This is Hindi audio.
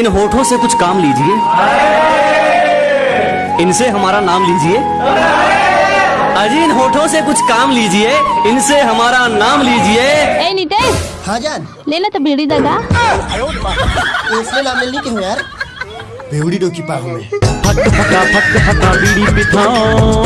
इन होठों से कुछ काम लीजिए। इनसे हमारा नाम लीजिए। अजी इन होठों से कुछ काम लीजिए। इनसे हमारा नाम लीजिए। ए नितेश। हाँ जान। लेना तो बीड़ी दगा इसमें नाम लेनी क्यों यार। बेवड़ी डोकी पाहू में। फट फटा फट फटा बीड़ी पिथाओ